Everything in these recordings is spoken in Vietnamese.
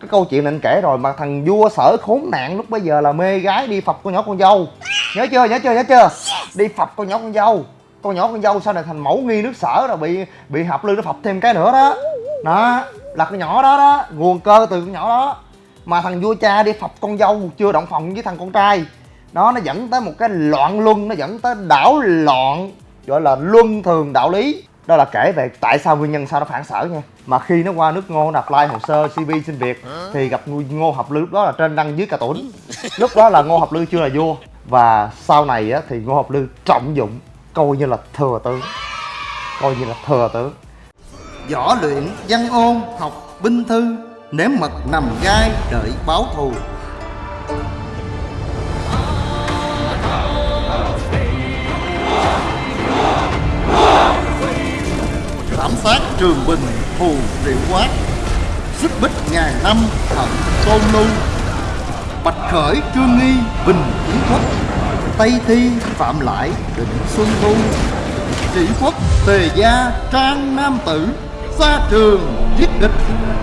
cái câu chuyện này anh kể rồi mà thằng vua sở khốn nạn lúc bây giờ là mê gái đi phập con nhỏ con dâu. Nhớ chưa nhớ chưa nhớ chưa? Đi phập con nhỏ con dâu. Con nhỏ con dâu sau này thành mẫu nghi nước sở rồi bị bị hợp lư nó phập thêm cái nữa đó. Đó, là con nhỏ đó đó, nguồn cơ từ con nhỏ đó. Mà thằng vua cha đi phập con dâu chưa động phòng với thằng con trai. Đó, nó dẫn tới một cái loạn luân, nó dẫn tới đảo loạn, gọi là luân thường đạo lý đó là kể về tại sao nguyên nhân sao nó phản sở nha. Mà khi nó qua nước ngô nó apply hồ sơ cv xin việc thì gặp ngô hợp lư lúc đó là trên đăng dưới cả tuấn lúc đó là ngô hợp lư chưa là vua. Và sau này á, thì ngô hợp lư trọng dụng coi như là thừa tướng. Coi như là thừa tướng. Võ luyện văn ôn học binh thư Nếm mật nằm gai đợi báo thù trường bình thù triệu quát Xích bích ngàn năm thận tôn lưu Bạch khởi, trương nghi, bình kiến quốc, Tây thi, phạm lại, định xuân thu, chỉ quốc, tề gia, trang nam tử Xa trường, giết địch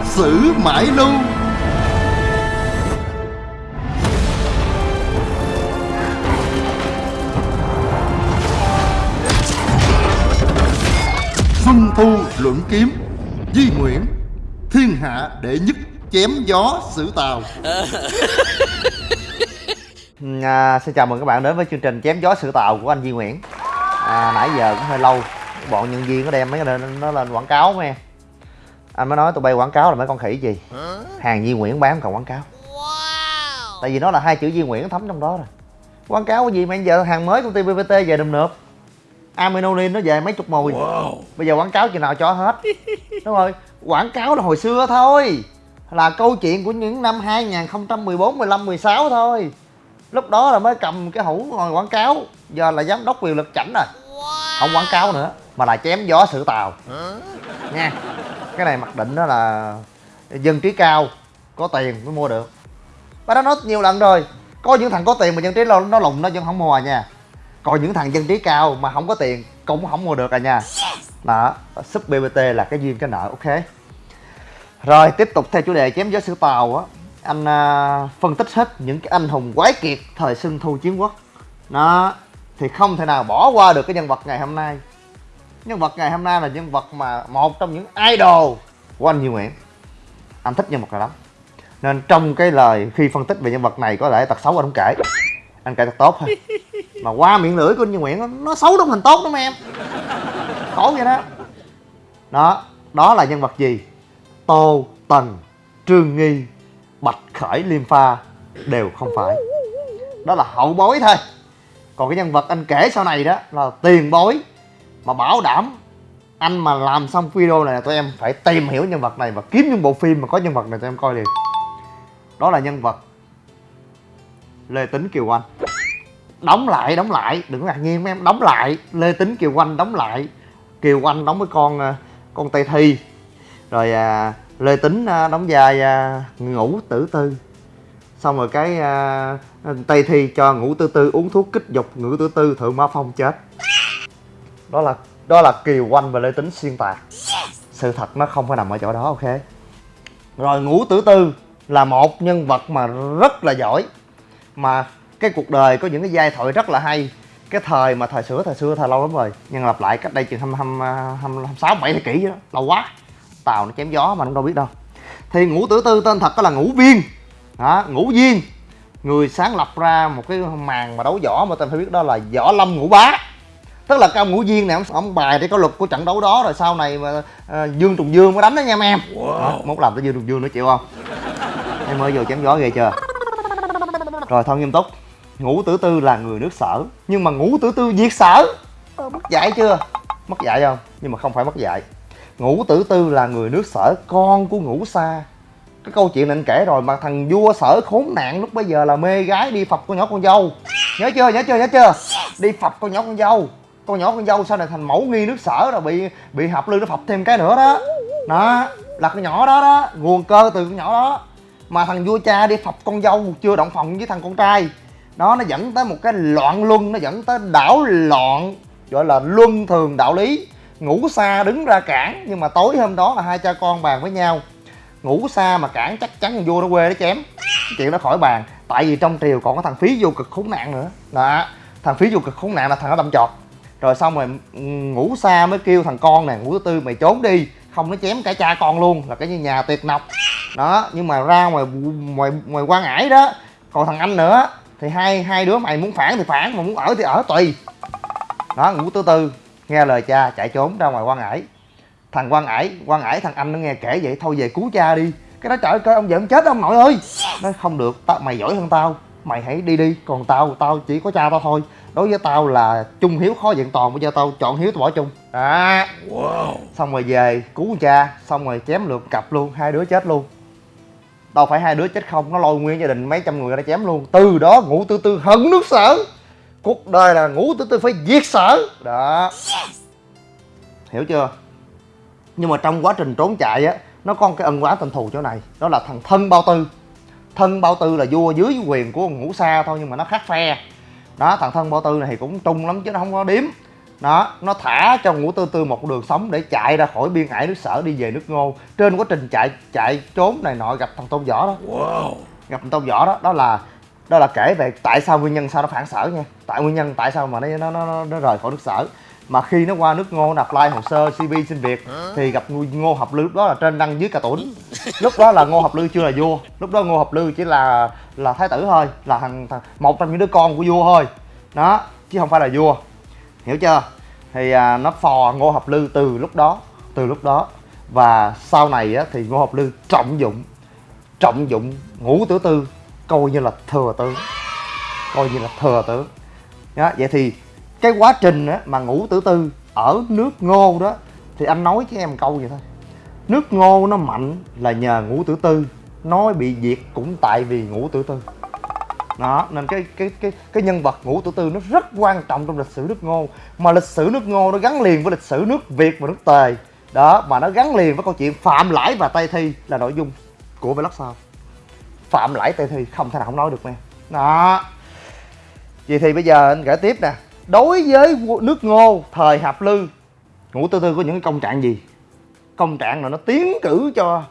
xử mãi lưu. Luận kiếm Di Nguyễn Thiên hạ đệ nhất chém gió sử tàu. À, xin chào mừng các bạn đến với chương trình chém gió sự tạo của anh Duy Nguyễn. À, nãy giờ cũng hơi lâu bọn nhân viên có đem mấy cái nó lên quảng cáo mấy em. Anh mới nói tụi bay quảng cáo là mấy con khỉ gì? Hàng Duy Nguyễn bán còn quảng cáo. Tại vì nó là hai chữ Duy Nguyễn thấm trong đó rồi. Quảng cáo cái gì mà giờ hàng mới công ty PPT về đùm nộp Aminonin nó về mấy chục mùi. Bây giờ quảng cáo chừng nào cho hết. Đúng rồi. Quảng cáo là hồi xưa thôi. Là câu chuyện của những năm 2014, 15, 16 thôi. Lúc đó là mới cầm cái hũ ngồi quảng cáo. Giờ là giám đốc quyền lực chảnh rồi. Không quảng cáo nữa mà là chém gió sự tàu. Nha. Cái này mặc định đó là dân trí cao có tiền mới mua được. Ba đã nói nhiều lần rồi. Có những thằng có tiền mà dân trí nó, nó lùng nó vẫn không mua à nha còn những thằng dân trí cao mà không có tiền cũng không mua được à nha. Đó sub bbt là cái duyên cái nợ ok. Rồi tiếp tục theo chủ đề chém gió sự tàu á. Anh à, phân tích hết những cái anh hùng quái kiệt thời xuân thu chiến quốc. Đó thì không thể nào bỏ qua được cái nhân vật ngày hôm nay. Nhân vật ngày hôm nay là nhân vật mà một trong những idol của anh Duy Nguyễn. Anh thích nhân vật này lắm. Nên trong cái lời khi phân tích về nhân vật này có lẽ tật xấu anh không kể anh kể thật tốt thôi mà qua miệng lưỡi của anh như Nguyễn nó, nó xấu đúng thành tốt lắm em. Khổ vậy đó. Đó đó là nhân vật gì? Tô tần trương nghi bạch khởi liêm pha đều không phải. Đó là hậu bối thôi. Còn cái nhân vật anh kể sau này đó là tiền bối. Mà bảo đảm anh mà làm xong video này là tụi em phải tìm hiểu nhân vật này và kiếm những bộ phim mà có nhân vật này tụi em coi liền. Đó là nhân vật lê tính kiều anh đóng lại đóng lại đừng có ngạc nhiên mấy em. Đóng lại lê tính kiều anh đóng lại. Kiều anh đóng với con ờ, con tây thi. Rồi à, lê tính à, đóng vai à, ngủ tử tư. Xong rồi cái à, tây thi cho ngủ tử tư uống thuốc kích dục. Ngủ tử tư thượng mã phong chết. Đó là đó là kiều anh và lê tính xuyên tạc. Sự thật nó không phải nằm ở chỗ đó ok? Rồi ngũ tử tư là một nhân vật mà rất là giỏi mà cái cuộc đời có những cái giai thoại rất là hay. Cái thời mà thời xưa thời xưa thời lâu lắm rồi. Nhưng lặp lại cách đây chừng hăm hăm sáu bảy thế kỷ đó. Lâu quá. Tàu nó chém gió mà không đâu biết đâu. Thì ngũ tử tư tên thật đó là ngũ viên. Đó, ngũ viên. Người sáng lập ra một cái màn mà đấu võ mà tên phải biết đó là võ lâm ngũ bá. Tức là ông ngũ viên này ông, ông bài để có luật của trận đấu đó rồi sau này mà à, dương trùng dương mới đánh đó nha mấy em. Wow. đó, mốt làm tới dương trùng dương nữa chịu không? Em mới vô chém gió ghê chưa rồi thôi nghiêm túc. Ngũ tử tư là người nước sở. Nhưng mà ngũ tử tư diệt sở. Mất dạy chưa? Mất dạy không? Nhưng mà không phải mất dạy. Ngũ tử tư là người nước sở con của ngũ sa. Cái câu chuyện này anh kể rồi mà thằng vua sở khốn nạn lúc bây giờ là mê gái đi phập con nhỏ con dâu. Nhớ chưa? Nhớ chưa? Nhớ chưa? Đi phập con nhỏ con dâu. Con nhỏ con dâu sau này thành mẫu nghi nước sở rồi bị bị hợp lư nó phập thêm cái nữa đó. Đó là con nhỏ đó đó. Nguồn cơ từ con nhỏ đó mà thằng vua cha đi phập con dâu, chưa động phòng với thằng con trai. Đó, nó dẫn tới một cái loạn luân, nó dẫn tới đảo loạn, gọi là luân thường đạo lý. Ngủ xa đứng ra cản, nhưng mà tối hôm đó là hai cha con bàn với nhau. Ngủ xa mà cản chắc chắn thằng vua nó quê nó chém. Chuyện đó khỏi bàn, tại vì trong triều còn có thằng phí vô cực khốn nạn nữa. Đó, thằng phí vô cực khốn nạn là thằng nó đâm chọt. Rồi xong rồi ừ, ngủ xa mới kêu thằng con nè ngủ thứ tư mày trốn đi không nó chém cả cha con luôn, là cái nhà tuyệt nọc. Đó, nhưng mà ra ngoài ngoài ngoài quan ải đó, còn thằng anh nữa, thì hai hai đứa mày muốn phản thì phản, mà muốn ở thì ở tùy. Đó, ngủ tư tư nghe lời cha chạy trốn ra ngoài quan ải. Thằng quan ải quan ải thằng anh nó nghe kể vậy, thôi về cứu cha đi. Cái đó trời ơi ông giận chết ông nội ơi. Nó không được, tao, mày giỏi hơn tao, mày hãy đi đi, còn tao tao chỉ có cha tao thôi đối với tao là chung hiếu khó vẹn toàn bây giờ tao chọn hiếu tao bỏ chung. Đó. Xong rồi về cứu cha xong rồi chém lượt cặp luôn hai đứa chết luôn. Đâu phải hai đứa chết không nó lôi nguyên gia đình mấy trăm người ra chém luôn. Từ đó ngũ tư tư hận nước sở. Cuộc đời là ngũ tư tư phải diệt sở. Đó. Hiểu chưa? Nhưng mà trong quá trình trốn chạy á nó có một cái ân oán tình thù chỗ này đó là thằng thân bao tư. Thân bao tư là vua dưới quyền của ngũ sa thôi nhưng mà nó khác phe đó thằng thân bao tư này thì cũng trung lắm chứ nó không có điếm. Đó nó thả cho ngũ tư tư một đường sống để chạy ra khỏi biên ải nước sở đi về nước ngô. Trên quá trình chạy chạy trốn này nọ gặp thằng tôn võ đó. Gặp thằng tôn võ đó. Đó là đó là kể về tại sao nguyên nhân sao nó phản sở nha. Tại nguyên nhân tại sao mà nó nó nó, nó rời khỏi nước sở mà khi nó qua nước ngô nó apply hồ sơ cv xin việc thì gặp ngô hợp lưu lúc đó là trên đăng dưới cả tuấn lúc đó là ngô hợp lưu chưa là vua. Lúc đó ngô hợp lưu chỉ là là thái tử thôi là thằng, thằng một trong những đứa con của vua thôi. Đó chứ không phải là vua. Hiểu chưa? Thì à, nó phò ngô hợp lưu từ lúc đó từ lúc đó. Và sau này á, thì ngô hợp lưu trọng dụng trọng dụng ngũ tử tư coi như là thừa tướng. Coi như là thừa tướng. Đó, vậy thì cái quá trình á, mà ngũ tử tư ở nước ngô đó thì anh nói với em câu vậy thôi. Nước ngô nó mạnh là nhờ ngũ tử tư nói bị diệt cũng tại vì ngũ tử tư. Đó nên cái cái cái cái nhân vật ngũ tử tư nó rất quan trọng trong lịch sử nước ngô. Mà lịch sử nước ngô nó gắn liền với lịch sử nước việt và nước tề. Đó mà nó gắn liền với câu chuyện phạm lãi và tây thi là nội dung của vlog sau. Phạm lãi tây thi không thể nào không nói được nè đó. Vậy thì bây giờ anh kể tiếp nè đối với nước ngô, thời hạp lư ngũ tư tư có những công trạng gì? Công trạng là nó tiến cử cho,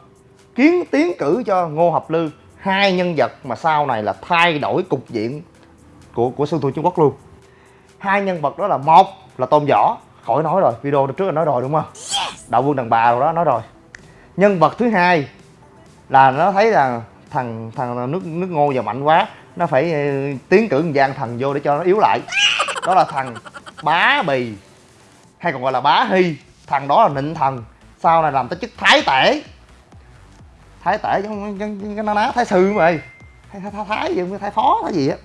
kiến tiến cử cho ngô Hạp lư. Hai nhân vật mà sau này là thay đổi cục diện của của sư thu trung quốc luôn. Hai nhân vật đó là một là tôn võ. Khỏi nói rồi, video trước là nói rồi đúng không? Đạo vương đàn bà rồi đó, nói rồi. Nhân vật thứ hai là nó thấy là thằng thằng nước nước ngô giờ mạnh quá, nó phải ờ, tiến cử gian thần vô để cho nó yếu lại đó là thằng bá bì hay còn gọi là bá hy thằng đó là nịnh thần sau này làm tới chức thái tể. Thái tể giống cái nó ná thái sư mày. Thái thái, thái, thái gì không thái phó thái gì á.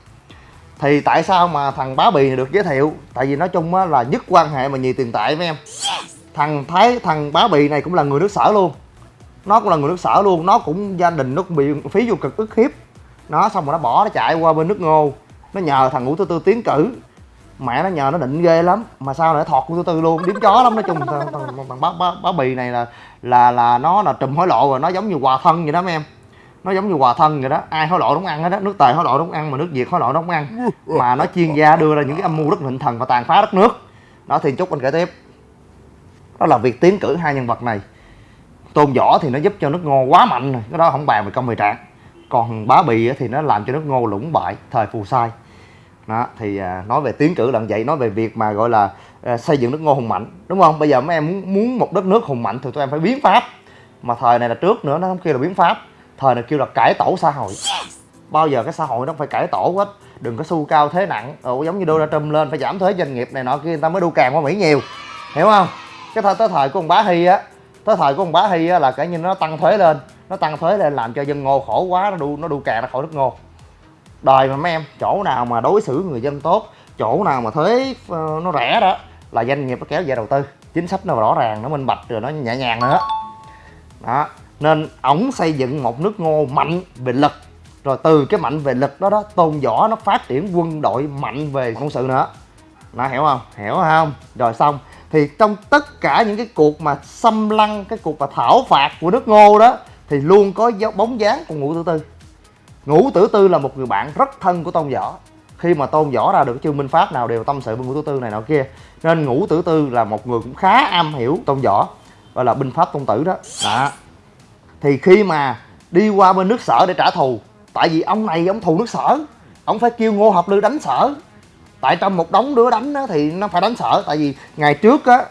Thì tại sao mà thằng bá bì này được giới thiệu? Tại vì nói chung á là nhất quan hệ mà nhì tiền tệ với em. Thằng thái thằng bá bì này cũng là người nước sở luôn. Nó cũng là người nước sở luôn. Nó cũng gia đình nó cũng bị phí vô cực ức hiếp. Nó xong rồi nó bỏ nó chạy qua bên nước ngô. Nó nhờ thằng ngũ tư tư tiến cử mẹ nó nhờ nó định ghê lắm. Mà sao lại thọt của tư luôn? Điếm chó lắm nói chung. Thằng, thằng, thằng bá, bá, bá bì này là là là nó là trùm hối lộ rồi. Nó giống như quà thân vậy đó mấy em. Nó giống như quà thân vậy đó. Ai hối lộ đúng ăn hết đó nước tề hối lộ đúng ăn mà nước việt hối lộ đúng ăn. Mà nó chuyên gia đưa ra những cái âm mưu rất nịnh thần và tàn phá đất nước. Đó thì chúc anh kể tiếp. Đó là việc tiến cử hai nhân vật này. Tôn võ thì nó giúp cho nước ngô quá mạnh rồi. Cái đó không bàn về công về trạng. Còn bá bì thì nó làm cho nước ngô lũng bại thời phù sai đó thì à, nói về tiến cử lần vậy nói về việc mà gọi là à, xây dựng nước ngô hùng mạnh đúng không? Bây giờ mấy em muốn muốn một đất nước hùng mạnh thì tụi em phải biến pháp. Mà thời này là trước nữa nó không kêu là biến pháp. Thời này kêu là cải tổ xã hội. Bao giờ cái xã hội nó phải cải tổ hết. Đừng có su cao thế nặng Ồ, giống như Donald Trump lên phải giảm thuế doanh nghiệp này nọ kia người ta mới đu càng qua Mỹ nhiều. Hiểu không? Cái thời tới thời của ông bá Hy á tới thời của ông bá Hy á là cả như nó tăng thuế lên nó tăng thuế lên làm cho dân ngô khổ quá nó đu nó đu càng ra khỏi nước ngô đời mà mấy em, chỗ nào mà đối xử người dân tốt, chỗ nào mà thuế ờ, nó rẻ đó, là doanh nghiệp nó kéo về đầu tư. Chính sách nó rõ ràng, nó minh bạch, rồi nó nhẹ nhàng nữa. Đó, nên ổng xây dựng một nước ngô mạnh về lực. Rồi từ cái mạnh về lực đó đó, tôn võ nó phát triển quân đội mạnh về quân sự nữa. Nó hiểu không? Hiểu không? Rồi xong, thì trong tất cả những cái cuộc mà xâm lăng, cái cuộc mà thảo phạt của nước ngô đó, thì luôn có dấu bóng dáng của ngũ Tư tư ngũ tử tư là một người bạn rất thân của tôn võ. Khi mà tôn võ ra được chương minh pháp nào đều tâm sự với ngũ tử tư này nọ kia nên ngũ tử tư là một người cũng khá am hiểu tôn võ gọi là binh pháp tôn tử đó. Đó. Thì khi mà đi qua bên nước sở để trả thù tại vì ông này ông thù nước sở ông phải kêu ngô hợp lư đánh sở. Tại trong một đống đứa đánh đó, thì nó phải đánh sở tại vì ngày trước á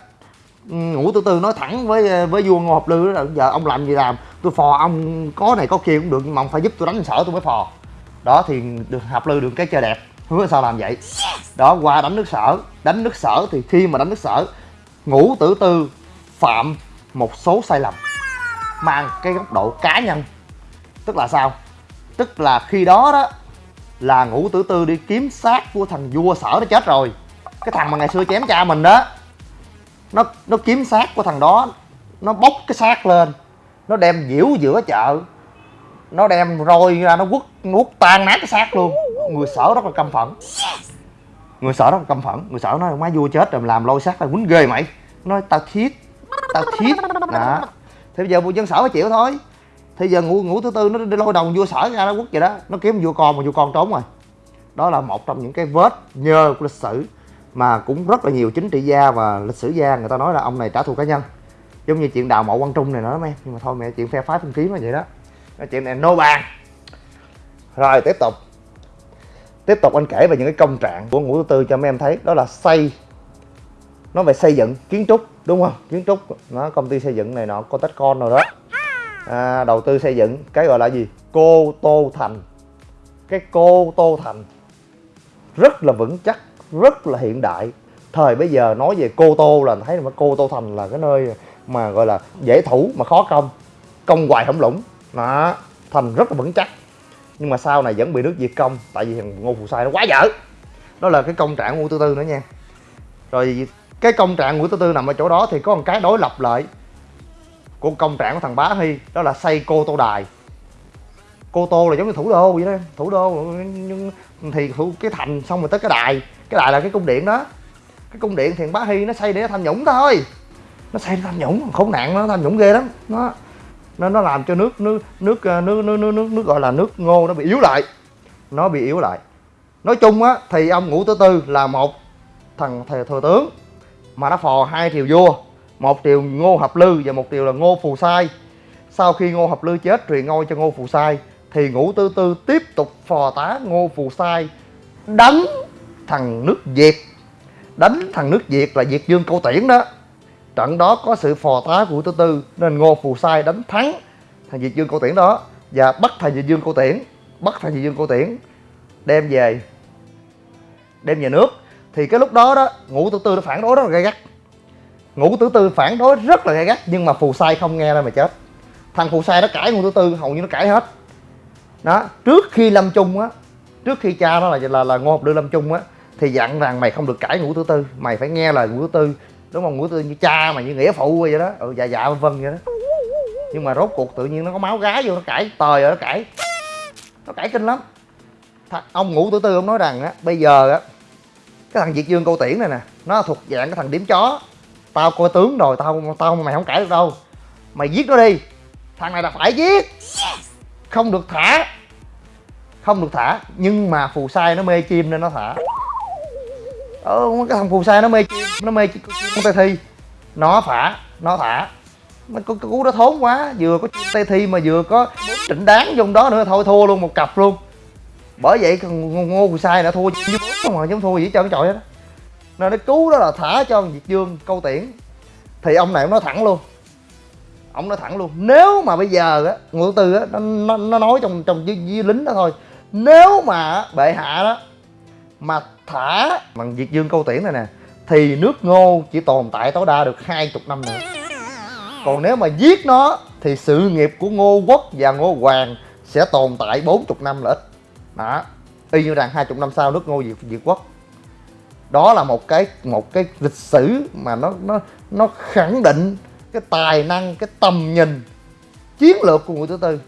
ừ, ngũ tư tư nói thẳng với với vua ngô hợp lư là giờ ông làm gì làm? Tôi phò ông có này có kia cũng được, nhưng mà ông phải giúp tôi đánh sở tôi mới phò. Đó, thì được hợp lư được cái chơi đẹp. Hứa sao làm vậy. Đó, qua đánh nước sở. Đánh nước sở thì khi mà đánh nước sở, ngũ tử tư phạm một số sai lầm, mang cái góc độ cá nhân. Tức là sao? Tức là khi đó đó, là ngũ tử tư đi kiếm xác của thằng vua sở nó chết rồi. Cái thằng mà ngày xưa chém cha mình đó, nó nó kiếm xác của thằng đó, nó bốc cái xác lên nó đem diễu giữa chợ. Nó đem roi ra, nó quất nuốt tan nát cái xác luôn. Người sở rất là căm phẫn. Người sở rất là căm phẫn. Người sở nói, má vua chết rồi làm lôi xác là quýnh ghê mày. Nói, tao thiết tao thiết đó. Thế bây giờ vua dân sở phải chịu thôi. Thế giờ ngủ ngủ thứ tư nó đi lôi đồng vua sở ra, nó quất vậy đó. Nó kiếm vua con mà vua con trốn rồi. Đó là một trong những cái vết nhơ của lịch sử mà cũng rất là nhiều chính trị gia và lịch sử gia người ta nói là ông này trả thù cá nhân giống như chuyện đào mộ quan trung này nữa mấy nhưng mà thôi mẹ chuyện phe phái phân kiếm là vậy đó. Cái chuyện này nô bàn. Rồi tiếp tục. Tiếp tục anh kể về những cái công trạng của ngũ tư cho mấy em thấy. Đó là xây nó về xây dựng kiến trúc đúng không? Kiến trúc nó công ty xây dựng này nọ có tách con rồi đó. À, đầu tư xây dựng cái gọi là gì? Cô tô thành. Cái cô tô thành. Rất là vững chắc rất là hiện đại. Thời bây giờ nói về cô tô là thấy mà cô tô thành là cái nơi mà gọi là dễ thủ mà khó công. Công hoài không lũng. Đó, thành rất là vững chắc. Nhưng mà sau này vẫn bị nước diệt công, tại vì thằng ngô phù sai nó quá dở. Đó là cái công trạng ngũ tư tư nữa nha. Rồi cái công trạng ngũ tư tư nằm ở chỗ đó thì có một cái đối lập lại của công trạng của thằng bá hy, đó là xây cô tô đài. Cô tô là giống như thủ đô vậy đó, thủ đô, nhưng thì thủ cái thành xong rồi tới cái đài. Cái đài là cái cung điện đó. Cái cung điện thì thằng bá hy nó xây để tham nhũng thôi nó xem tham nhũng khốn nạn nó tham nhũng ghê lắm. Nó nó nó làm cho nước nước nước ờ, nước nước nước nước, nước, gọi là nước ngô nó bị yếu lại. Nó bị yếu lại. Nói chung á thì ông ngũ Tứ tư là một thằng thề thừa tướng mà nó phò hai triều vua một triều ngô hợp lư và một triều là ngô phù sai. Sau khi ngô hợp lư chết truyền ngôi cho ngô phù sai thì ngũ tư tư tiếp tục phò tá ngô phù sai đánh thằng nước việt. Đánh thằng nước việt là việt dương câu tiễn đó trận đó có sự phò tá của tư tư, nên ngô phù sai đánh thắng thằng diệt dương cô tiễn đó và bắt thằng diệt dương cô tiễn, bắt thằng diệt dương cô tiễn đem về đem về nước. Thì cái lúc đó đó, ngũ tử tư nó phản đối rất là gay gắt. Ngũ tử tư phản đối rất là gay gắt, nhưng mà phù sai không nghe ra mà chết. Thằng phù sai nó cãi ngũ tử tư, hầu như nó cãi hết. Đó, trước khi lâm chung á, trước khi cha nó là là là ngô học đưa lâm chung á, thì dặn rằng mày không được cãi ngũ tử tư, mày phải nghe lời ngũ tử tư đúng không? Ngủ tử tư như cha mà như nghĩa phụ vậy đó. Ừ dạ dạ vân vân vậy đó. Nhưng mà rốt cuộc tự nhiên nó có máu gái vô, nó cãi tời rồi, nó cãi. Nó cãi kinh lắm. Th, ông ngủ tử tư ông nói rằng á, bây giờ á, cái thằng Việt Dương Câu Tiễn này nè, nó thuộc dạng cái thằng điểm chó. Tao coi tướng rồi, tao tao, mày không cãi được đâu. Mày giết nó đi. Thằng này là phải giết. Không được thả. Không được thả, nhưng mà phù sai nó mê chim nên nó thả ờ, cái thằng phù sai nó mê chim nó mê chim con tê thi. Nó phả nó thả nó có cú đó thốn quá vừa có chim tây thi mà vừa có trịnh đáng trong đó nữa thôi thua luôn một cặp luôn. Bởi vậy ngô phù sai đã thua với bốn không mà giống thua gì trơn trọi hết nên nó cứu đó là thả cho việt dương câu tiễn. Thì ông này ông nói thẳng luôn. Ông nói thẳng luôn. Nếu mà bây giờ á ngô tư á nó, nó, nó nói trong trong với, với lính đó thôi. Nếu mà bệ hạ đó mà thả bằng việt dương câu tiễn này nè, thì nước ngô chỉ tồn tại tối đa được hai chục năm nữa. Còn nếu mà giết nó, thì sự nghiệp của ngô quốc và ngô hoàng sẽ tồn tại bốn chục năm là ít. Đó, y như rằng hai chục năm sau nước ngô diệt diệt quốc. Đó là một cái một cái lịch sử mà nó nó nó khẳng định cái tài năng, cái tầm nhìn, chiến lược của ngụy thứ tư.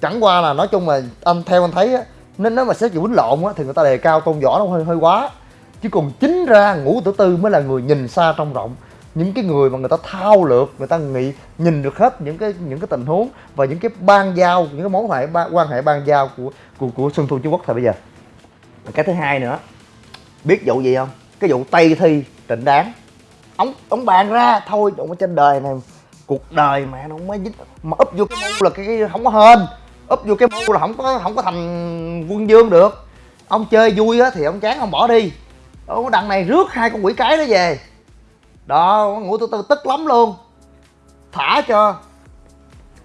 Chẳng qua là nói chung là anh, theo anh thấy á nên nếu mà xét về quýnh lộn á thì người ta đề cao tôn võ nó hơi hơi quá. Chứ còn chính ra ngũ tử tư mới là người nhìn xa trong rộng. Những cái người mà người ta thao lược người ta nghĩ nhìn được hết những cái những cái tình huống và những cái ban giao những cái mối hệ quan hệ ban giao của của của xuân thu trung quốc thời bây giờ. Cái thứ hai nữa biết vụ gì không? Cái vụ tây thi trịnh đáng ông ông bàn ra thôi ông ở trên đời này cuộc đời mẹ nó mới dính mà úp vô cái mũ là cái, cái không có hên úp vô cái mưu là không có không có thành quân dương được. Ông chơi vui á thì ông chán, ông bỏ đi. Ông đằng này rước hai con quỷ cái đó về. Đó, ngủ từ từ tức lắm luôn. Thả cho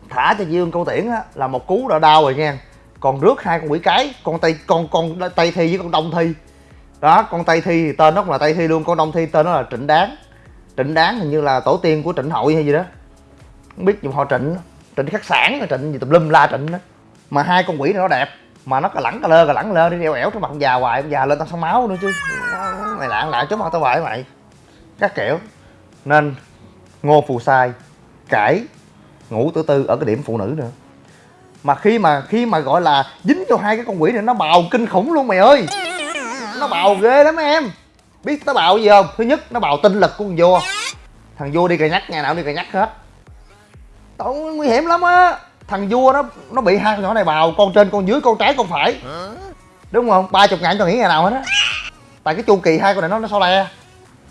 thả cho dương câu tiễn á, là một cú đã đau rồi nha. Còn rước hai con quỷ cái, con tay con con tay thi với con đông thi. Đó, con tay thi thì tên nó cũng là tay thi luôn, con đông thi tên nó là trịnh đáng. Trịnh đáng hình như là tổ tiên của trịnh hội hay gì đó. Không biết dùng họ trịnh trịnh khắc sản, trịnh gì tùm lum la trịnh đó. Mà hai con quỷ này nó đẹp, mà nó cà lẳng cà lơ cà lẳng lơ, đi đeo ẻo trên mặt già hoài già lên tao sao máu nữa chứ. Mày lạng lại, chốt mặt tao hoài mày. Các kiểu. Nên, ngô phù sai cãi ngủ tử tư ở cái điểm phụ nữ nữa. Mà khi mà khi mà gọi là dính cho hai cái con quỷ này, nó bào kinh khủng luôn mày ơi. Nó bào ghê lắm em. Biết nó bào gì không? Thứ nhất, nó bào tinh lực của con vua. Thằng vua đi cà nhắc nhà nào đi cà nhắc hết. Tội nguy hiểm lắm á. Thằng vua nó nó bị hai con nhỏ này bào con trên con dưới con trái con phải. Đúng không? Ba chục ngàn cho nghỉ ngày nào hết á. Tại cái chu kỳ hai con này nó nó sao le.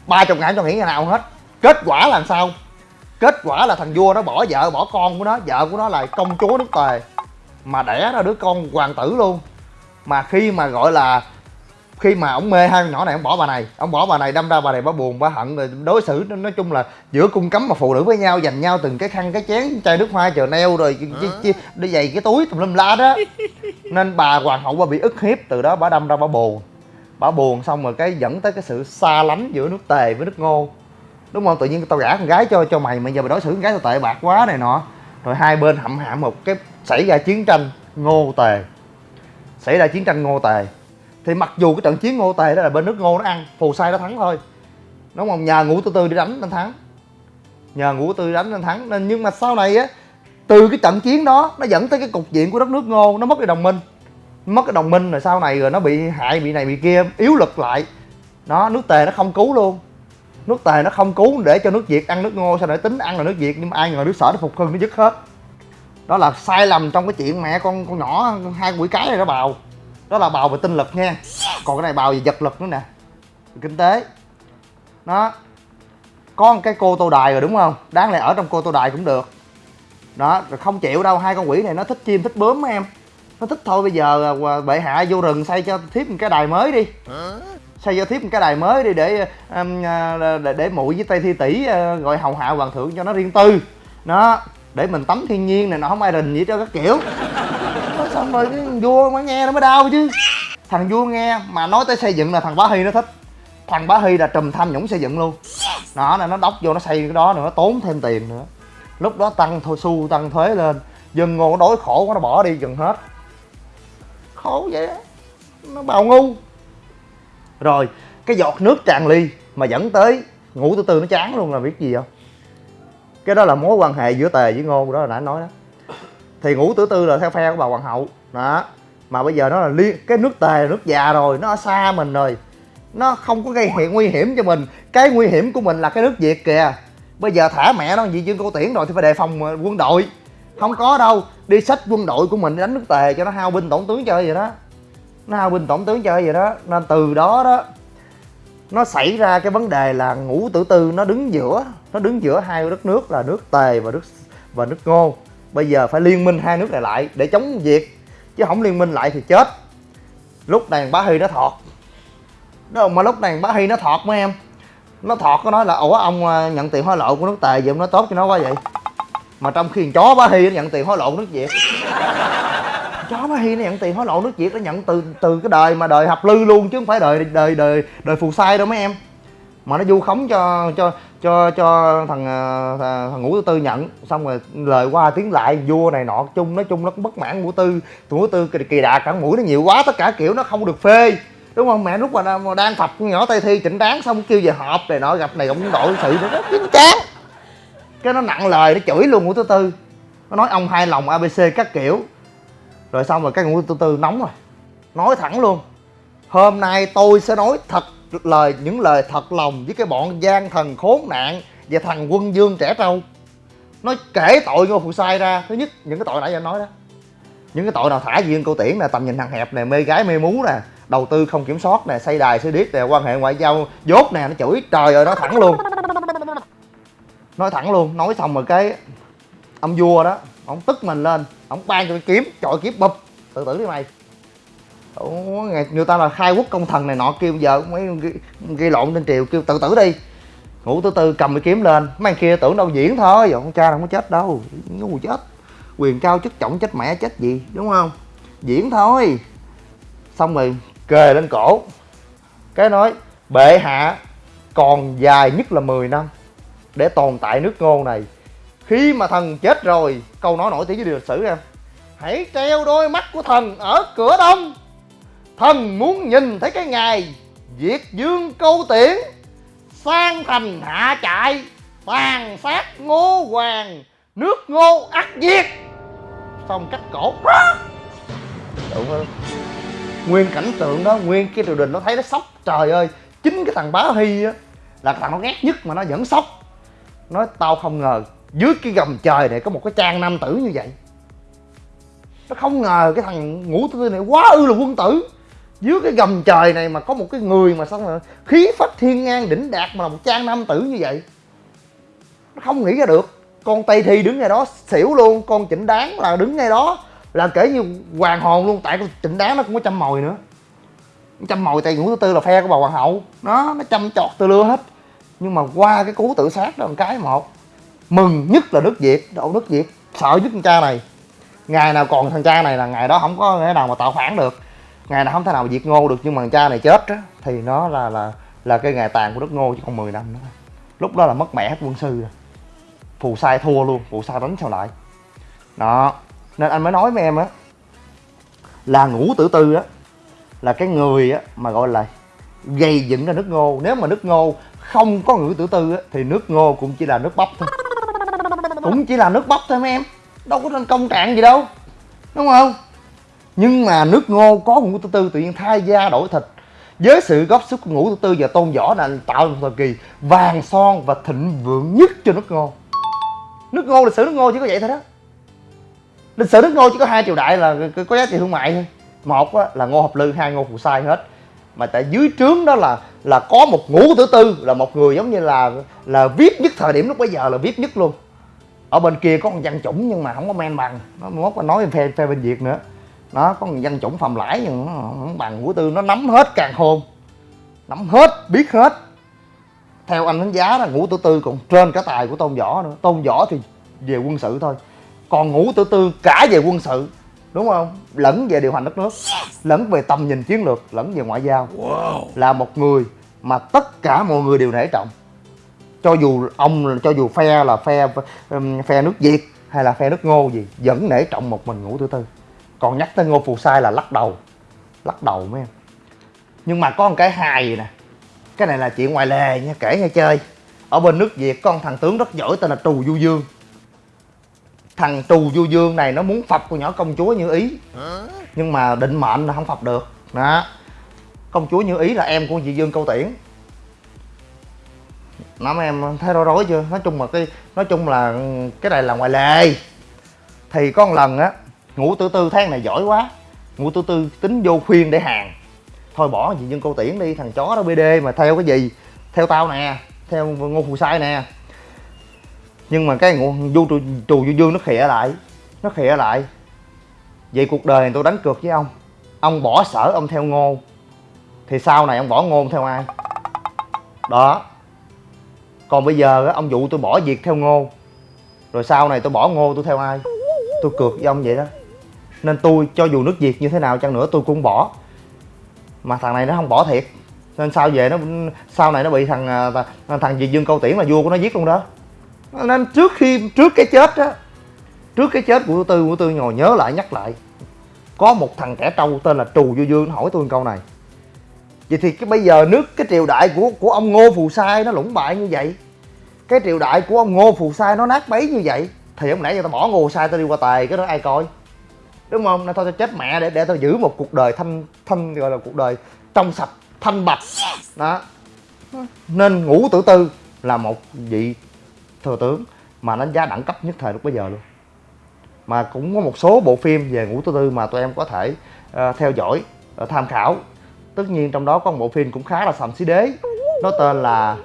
Ba chục ngàn cho nghỉ ngày nào hết. Kết quả là sao? Kết quả là thằng vua nó bỏ vợ bỏ con của nó. Vợ của nó là công chúa nước tề. Mà đẻ ra đứa con hoàng tử luôn. Mà khi mà gọi là khi mà ông mê hai con nhỏ này ông bỏ bà này ông bỏ bà này đâm ra bà này bà buồn bà hận rồi. Đối xử nói chung là giữa cung cấm mà phụ nữ với nhau dành nhau từng cái khăn cái chén chai nước hoa chờ neo rồi chi, chi, đi giày cái túi tùm lum la đó. Nên bà hoàng hậu bà bị ức hiếp từ đó bà đâm ra bà buồn. Bà buồn xong rồi cái dẫn tới cái sự xa lánh giữa nước tề với nước ngô. Đúng không? Tự nhiên tao gả con gái cho cho mày mà giờ mày đối xử con gái tao tệ bạc quá này nọ. Rồi hai bên hậm hạm một cái xảy ra chiến tranh ngô tề. Xảy ra chiến tranh ngô tề thì mặc dù cái trận chiến ngô tề đó là bên nước ngô nó ăn, phù sai nó thắng thôi. Đúng không nhờ ngũ tư tư đi đánh nên thắng. Nhờ ngũ tư đánh nên thắng. Nên nhưng mà sau này á, từ cái trận chiến đó, nó dẫn tới cái cục diện của đất nước ngô, nó mất cái đồng minh. Mất cái đồng minh rồi sau này rồi nó bị hại, bị này bị kia, yếu lực lại. Nó, nước tề nó không cứu luôn. Nước tề nó không cứu để cho nước việt ăn nước ngô, sao để tính ăn là nước việt? Nhưng mà ai ngờ nước sở nó phục hưng, nó dứt hết. Đó là sai lầm trong cái chuyện mẹ con con nhỏ, hai quỷ cái này nó bào đó là bào về tinh lực nha. Còn cái này bào về vật lực nữa nè. Kinh tế. Nó có một cái cô tô đài rồi đúng không? Đáng lẽ ở trong cô tô đài cũng được. Đó rồi không chịu đâu. Hai con quỷ này nó thích chim thích bướm em. Nó thích thôi bây giờ à, à, bệ hạ vô rừng xây cho thiếp một cái đài mới đi. Xây cho thiếp một cái đài mới đi để à, um, để, để muội với tây thi tỷ gọi hầu hạ hoàng thượng cho nó riêng tư. Nó để mình tắm thiên nhiên này nó không ai rình gì cho các kiểu. Nói xong cái vua mới nghe nó mới đau chứ. Thằng vua nghe mà nói tới xây dựng là thằng bá hy nó thích. Thằng bá hy là trùm tham nhũng xây dựng luôn. Đó là nó đốc vô nó xây cái đó nữa tốn thêm tiền nữa. Lúc đó tăng thôi xu tăng thuế lên, dân ngô nó đói khổ quá, nó bỏ đi gần hết. Khổ vậy đó nó bào ngu. Rồi, cái giọt nước tràn ly mà dẫn tới, ngủ từ từ nó chán luôn là biết gì không? Cái đó là mối quan hệ giữa tề với ngô, đó là đã nói đó thì ngũ tử tư là theo phe của bà hoàng hậu. Đó. Mà bây giờ nó là liên cái nước tề là nước già rồi, nó ở xa mình rồi. Nó không có gây hiện nguy hiểm cho mình. Cái nguy hiểm của mình là cái nước việt kìa. Bây giờ thả mẹ nó, vị dương cô tiễn rồi thì phải đề phòng ờ, quân đội. Không có đâu. Đi sách quân đội của mình đánh nước tề cho nó hao binh tổn tướng chơi vậy đó. Nó hao binh tổn tướng chơi vậy đó. Nên từ đó đó, nó xảy ra cái vấn đề là ngũ tử tư nó đứng giữa, nó đứng giữa hai đất nước là nước tề và nước và nước ngô bây giờ phải liên minh hai nước này lại để chống việt, chứ không liên minh lại thì chết. Lúc này bá hy nó thọt. Đó, mà lúc này bá hy nó thọt mấy em. Nó thọt có nói là, ủa, ông à, nhận tiền hối lộ của nước tề vậy, ông nói tốt cho nó quá vậy. Mà trong khi chó bá hy nó nhận tiền hối lộ của nước việt. Chó bá hy nó nhận tiền hối lộ nước việt, nó nhận từ từ cái đời mà đời hợp lư luôn, chứ không phải đời đời đời đời phù sai đâu mấy em mà nó vu khống cho cho cho cho thằng ờ, thằng, ngũ tư nhận. Xong rồi lời qua tiếng lại vua này nọ chung nói chung nó cũng bất mãn ngũ tư. Ngũ tư kỳ, kỳ đà cả mũi nó nhiều quá tất cả kiểu nó không được phê. Đúng không? Mẹ lúc mà, đang phập nhỏ tây thi chỉnh đáng xong kêu về họp này nọ gặp này cũng đội sự nó chính chán. Cái nó nặng lời nó chửi luôn ngũ tư tư. Nó nói ông hai lòng abc các kiểu. Rồi xong rồi cái ngũ tư tư nóng rồi. Nói thẳng luôn. Hôm nay tôi sẽ nói thật lời, những lời thật lòng với cái bọn gian thần khốn nạn và thằng quân dương trẻ trâu. Nó kể tội ngô phụ sai ra. Thứ nhất, những cái tội nãy giờ nói đó. Những cái tội nào thả duyên cô tiễn nè, tầm nhìn thằng hẹp nè, mê gái, mê mú nè, đầu tư không kiểm soát nè, xây đài, xây điếc nè, quan hệ ngoại giao, dốt nè, nó chửi. Trời ơi nó thẳng luôn. Nói thẳng luôn. Nói xong rồi cái ông vua đó, ông tức mình lên, ông ban cho cái kiếm, chọi kiếm bụp. Tự tử đi mày. Ủa, người, ta là khai quốc công thần này nọ kêu giờ mấy gây, lộn trên triều kêu tự tử đi. Ngủ từ từ cầm cái kiếm lên. Mấy kia tưởng đâu diễn thôi. Con cha đâu có chết đâu. Ngu chết. Quyền cao chức trọng chết mẹ chết gì đúng không? Diễn thôi. Xong rồi kề lên cổ. Cái nói bệ hạ còn dài nhất là 10 năm để tồn tại nước ngô này. Khi mà thần chết rồi câu nói nổi tiếng với lịch sử em hãy treo đôi mắt của thần ở cửa đông thần muốn nhìn thấy cái ngày diệt dương câu tiễn, sang thành hạ trại, tàn sát ngô hoàng, nước ngô ắt diệt. Xong cắt cổ. Đúng không nguyên cảnh tượng đó, nguyên cái triều đình nó thấy nó sốc. Trời ơi, chính cái thằng bá hy á, là thằng nó ghét nhất mà nó vẫn sốc. Nói, tao không ngờ dưới cái gầm trời này có một cái trang nam tử như vậy. Nó không ngờ cái thằng ngũ tư này quá ư là quân tử dưới cái gầm trời này mà có một cái người mà sao mà khí phách thiên ngang đỉnh đạt mà là một trang nam tử như vậy nó không nghĩ ra được. Con tây thi đứng ngay đó, xỉu luôn, con chỉnh đáng là đứng ngay đó, là kể như hoàng hồn luôn, tại con chỉnh đáng nó cũng có chăm mồi nữa. Chăm mồi tại ngũ thứ tư là phe của bà hoàng hậu. Nó nó chăm chọt từ lưa hết. Nhưng mà qua cái cú tự sát đó một cái một mừng nhất là nước việt độ nước việt sợ nhất con cha này. Ngày nào còn thằng cha này là ngày đó không có cái nào mà tạo phản được ngày nào không thể nào diệt ngô được, nhưng mà thằng cha này chết á, thì nó là là là cái ngày tàn của đất ngô chỉ còn 10 năm nữa. Lúc đó là mất mẹ hết quân sư rồi. Phù sai thua luôn, phù sai đánh sao lại. Đó, nên anh mới nói với em á, là ngũ tử tư á, là cái người á mà gọi là gây dựng ra nước ngô. Nếu mà nước ngô không có ngũ tử tư á, thì nước ngô cũng chỉ là nước bắp thôi. Cũng chỉ là nước bắp thôi mấy em, đâu có thành công trạng gì đâu, đúng không? Nhưng mà nước ngô có ngũ tử tư tự nhiên thay da đổi thịt. Với sự góp sức của ngũ tử tư và tôn võ là tạo một thời kỳ vàng son và thịnh vượng nhất cho nước ngô. Nước ngô, lịch sử nước ngô chỉ có vậy thôi đó. Lịch sử nước ngô chỉ có hai triều đại là có giá trị thương mại thôi. Một là ngô hợp lư, hai ngô phù sai hết. Mà tại dưới trướng đó là là có một ngũ tử tư, là một người giống như là là viết nhất thời điểm lúc bấy giờ là viết nhất luôn. Ở bên kia có con văn chủng nhưng mà không có men bằng. Nó mốt nói phe phe bên việt nữa nó có một văn chủng phàm lãi nhưng nó không bằng ngũ tư nó nắm hết càng khôn. Nắm hết biết hết. Theo anh đánh giá là ngũ tử tư còn trên cả tài của tôn võ nữa. Tôn võ thì về quân sự thôi. Còn ngũ tử tư cả về quân sự đúng không? Lẫn về điều hành đất nước lẫn về tầm nhìn chiến lược lẫn về ngoại giao. Wow. là một người mà tất cả mọi người đều nể trọng. Cho dù ông cho dù phe là phe um, phe nước việt hay là phe nước ngô gì vẫn nể trọng một mình ngũ tử tư còn nhắc tới ngô phù sai là lắc đầu. Lắc đầu mấy em. Nhưng mà có một cái hài gì nè. Cái này là chuyện ngoài lề nha, kể nghe chơi. Ở bên nước việt con thằng tướng rất giỏi tên là trù du dương. Thằng trù du dương này nó muốn phập con nhỏ công chúa như ý. Nhưng mà định mệnh là không phập được. Đó. Công chúa như ý là em của chị dương câu tiễn. Nó mấy em, thấy rối rối chưa? Nói chung là cái nói chung là cái này là ngoài lề. Thì có một lần á ngủ từ tư tháng này giỏi quá. Ngủ từ tư tính vô khuyên để hàng. Thôi bỏ chị nhân cô tiễn đi thằng chó đó bd mà theo cái gì? Theo tao nè theo ngô phù sai nè. Nhưng mà cái ngũ du trù, trù du dương nó khịa lại nó khịa lại. Vậy cuộc đời này tôi đánh cược với ông. Ông bỏ sở ông theo ngô. Thì sau này ông bỏ ngô theo ai? Đó. Còn bây giờ ông dụ tôi bỏ việc theo ngô. Rồi sau này tôi bỏ ngô tôi theo ai? Tôi cược với ông vậy đó nên tôi, cho dù nước việt như thế nào chăng nữa, tôi cũng bỏ. Mà thằng này nó không bỏ thiệt. Nên sao về nó sau này nó bị thằng à, thằng gì dương câu tiễn là vua của nó giết luôn đó. Nên trước khi trước cái chết á, trước cái chết của tư của tư ngồi nhớ lại, nhắc lại. Có một thằng trẻ trâu tên là trù du dương hỏi tôi câu này. Vậy thì cái bây giờ nước, cái triều đại của của ông ngô phù sai nó lũng bại như vậy? Cái triều đại của ông ngô phù sai nó nát bấy như vậy? Thì ông nãy giờ tao bỏ ngô phù sai, tao đi qua tài, cái đó ai coi? Đúng không? Nên thôi tao chết mẹ để để tao giữ một cuộc đời thanh thanh gọi là cuộc đời trong sạch thanh bạch. Đó. Nên ngũ tử tư là một vị thừa tướng mà đánh giá đẳng cấp nhất thời lúc bây giờ luôn. Mà cũng có một số bộ phim về ngũ tử tư mà tụi em có thể uh, theo dõi uh, tham khảo. Tất nhiên trong đó có một bộ phim cũng khá là sầm xí đế nó tên là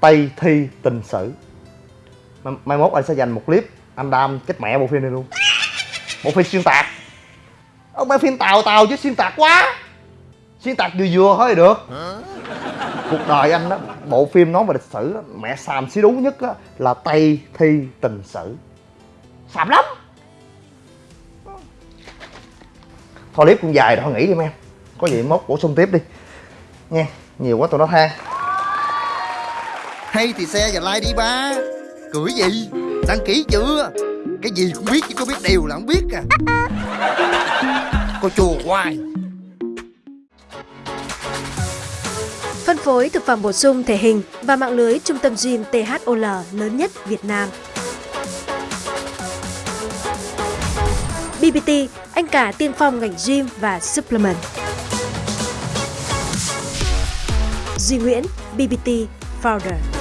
tây thi tình sử. Mai, mai mốt anh sẽ dành một clip anh đam chết mẹ bộ phim này luôn bộ phim xuyên tạc. Ông bán phim tàu tàu chứ xuyên tạc quá. Xuyên tạc vừa vừa thôi được. Cuộc đời anh đó bộ phim nói về lịch sử đó, mẹ xàm xí đúng nhất á, là tây thi tình sử. Xàm lắm. Thôi clip cũng dài rồi nghỉ đi em. Có gì mốt bổ sung tiếp đi. Nha nhiều quá tụi nó than Hay thì xe và like đi ba. Cười gì? Đăng ký chưa? Cái gì cũng biết chứ có biết đều là không biết à Cô chùa hoài Phân phối thực phẩm bổ sung thể hình và mạng lưới trung tâm gym THOL lớn nhất Việt Nam. BBT, anh cả tiên phong ngành gym và supplement. Duy Nguyễn, BBT Founder.